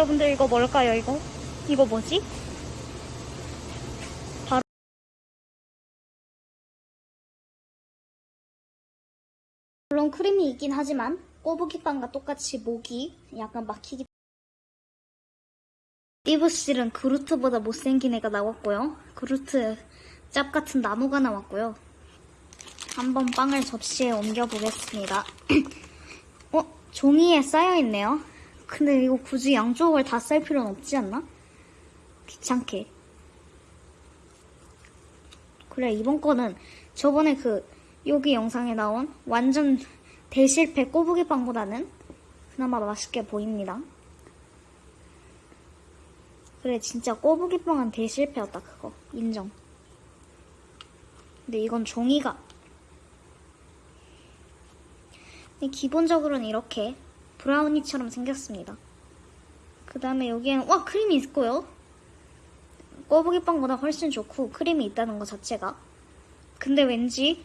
여러분들 이거 뭘까요 이거? 이거 뭐지? 바로 물론 크림이 있긴 하지만 꼬부기빵과 똑같이 목이 약간 막히기 띠부실은 그루트보다 못생긴 애가 나왔고요. 그루트 짭 같은 나무가 나왔고요. 한번 빵을 접시에 옮겨 보겠습니다. 어? 종이에 쌓여있네요. 근데 이거 굳이 양쪽을 다 쌀 필요는 없지 않나? 귀찮게. 그래, 이번 거는 저번에 그, 여기 영상에 나온 완전 대실패 꼬부기 빵보다는 그나마 맛있게 보입니다. 그래, 진짜 꼬부기 빵은 대실패였다, 그거. 인정. 근데 이건 종이가. 근데 기본적으로는 이렇게 브라우니처럼 생겼습니다. 그 다음에 여기에는, 와, 크림이 있고요. 꼬부기빵보다 훨씬 좋고, 크림이 있다는 것 자체가. 근데 왠지,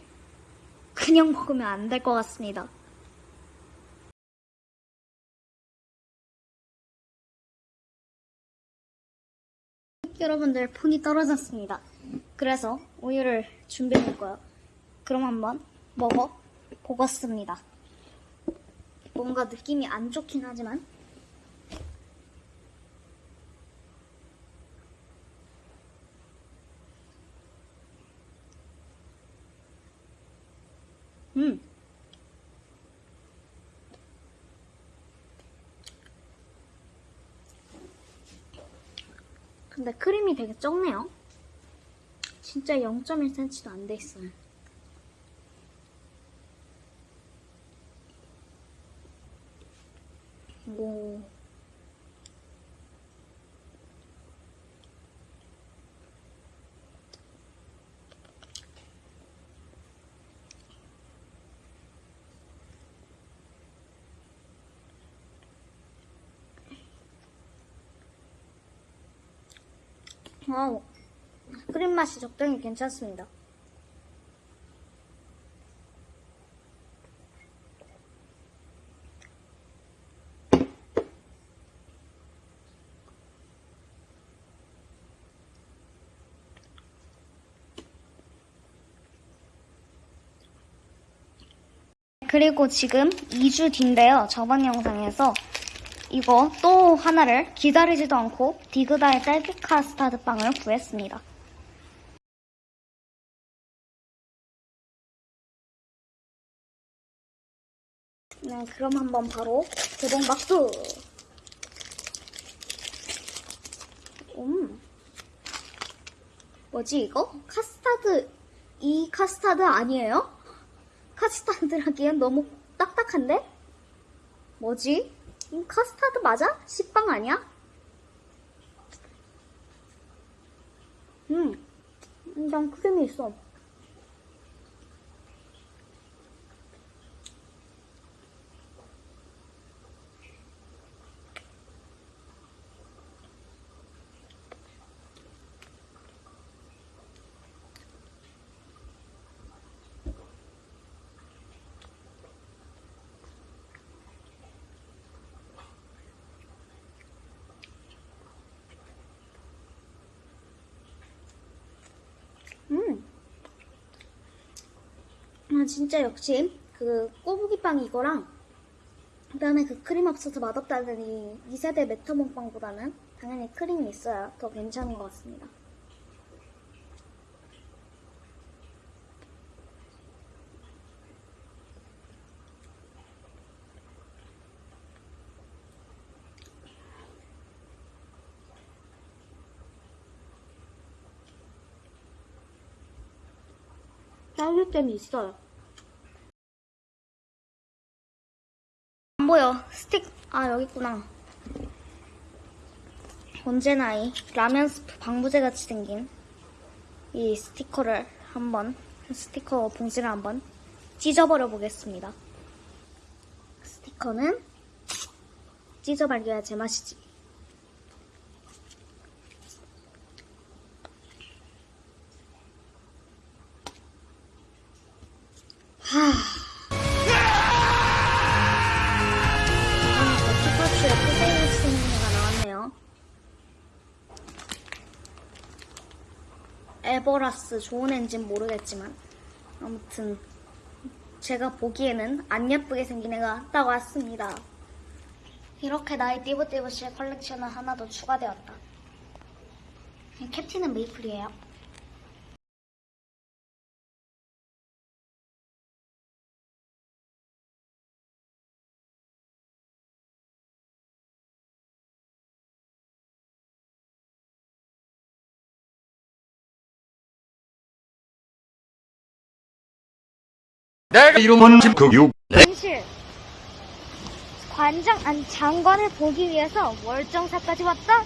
그냥 먹으면 안 될 것 같습니다. 여러분들, 폰이 떨어졌습니다. 그래서 우유를 준비해 볼 거예요 그럼 한번 먹어 보겠습니다. 뭔가 느낌이 안 좋긴 하지만. 음. 근데 크림이 되게 적네요. 진짜 0.1cm도 안 돼 있어요 와우. 크림 맛이 적당히 괜찮습니다. 그리고 지금 2주 뒤인데요. 저번 영상에서 이거 또 하나를 기다리지도 않고 디그다의 딸기 카스타드 빵을 구했습니다. 네, 그럼 한번 바로 개봉 박수! 음. 뭐지 이거? 카스타드, 이 카스타드 아니에요? 카스타드라기엔 너무 딱딱한데? 뭐지? 이 카스타드 맞아? 식빵 아니야? 음, 난 크림이 있어. 음. 아, 진짜 역시 그 꼬부기빵 이거랑 그 다음에 그 크림 없어서 맛없다는 이 2세대 메터몽 빵보다는 당연히 크림이 있어야 더 괜찮은 것 같습니다. 딸기잼이 있어요. 스틱, 아, 여기 있구나. 언제나 이 라면 스프 방부제 같이 생긴 이 스티커를 한번, 스티커 봉지를 한번 찢어버려 보겠습니다. 스티커는 찢어발겨야 제맛이지. 에버라스 좋은 애인진 모르겠지만 아무튼 제가 보기에는 안 예쁘게 생긴 애가 딱 왔습니다. 이렇게 나의 띠부띠부실 컬렉션은 하나 더 추가되었다. 캡틴은 메이플이에요. 내 이름은 김국육. 현실 관장 아니 장관을 보기 위해서 월정사까지 왔다?